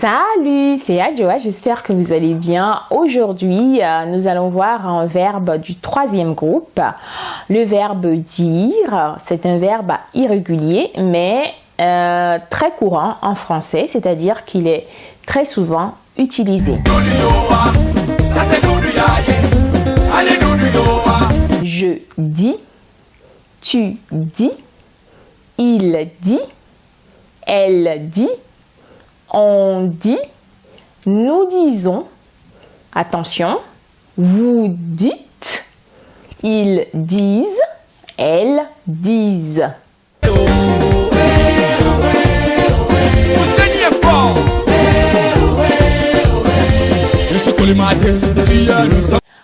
Salut, c'est Adjoa, j'espère que vous allez bien. Aujourd'hui, euh, nous allons voir un verbe du troisième groupe. Le verbe dire, c'est un verbe irrégulier, mais euh, très courant en français, c'est-à-dire qu'il est très souvent utilisé. Je dis, tu dis, il dit, elle dit, on dit, nous disons, attention, vous dites, ils disent, elles disent.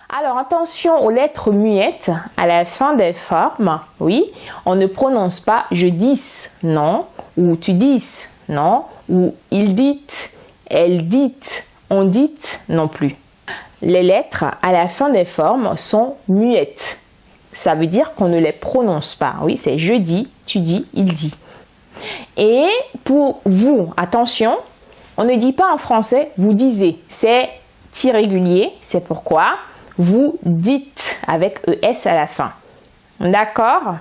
Alors attention aux lettres muettes à la fin des formes. Oui, on ne prononce pas je dis, non, ou tu dis, non, ou il dit, elle dit, on dit non plus. Les lettres à la fin des formes sont muettes. Ça veut dire qu'on ne les prononce pas. Oui, c'est je dis, tu dis, il dit. Et pour vous, attention, on ne dit pas en français vous disiez. C'est irrégulier, c'est pourquoi vous dites avec ES à la fin. D'accord?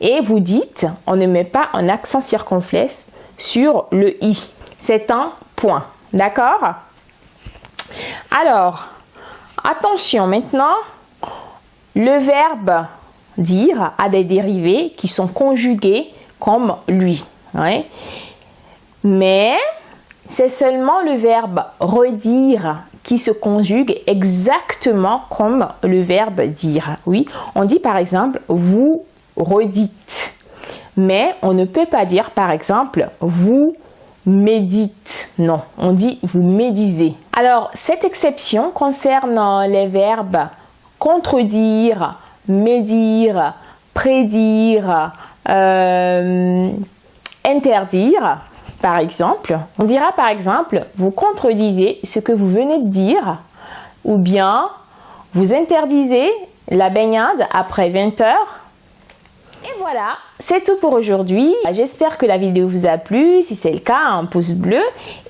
Et vous dites, on ne met pas un accent circonflexe sur le i. C'est un point. D'accord? Alors, attention maintenant, le verbe dire a des dérivés qui sont conjugués comme lui. Mais c'est seulement le verbe redire qui se conjugue exactement comme le verbe dire. Oui, on dit par exemple vous redites. Mais on ne peut pas dire par exemple vous médite. Non, on dit vous médisez. Alors, cette exception concerne les verbes contredire, médire, prédire, euh, interdire. Par exemple, on dira par exemple, vous contredisez ce que vous venez de dire ou bien vous interdisez la baignade après 20 heures voilà, c'est tout pour aujourd'hui. J'espère que la vidéo vous a plu. Si c'est le cas, un pouce bleu.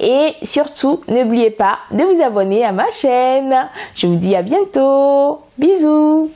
Et surtout, n'oubliez pas de vous abonner à ma chaîne. Je vous dis à bientôt. Bisous.